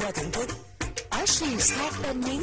nhà thưởng thức. Ở siêu sát tên miếng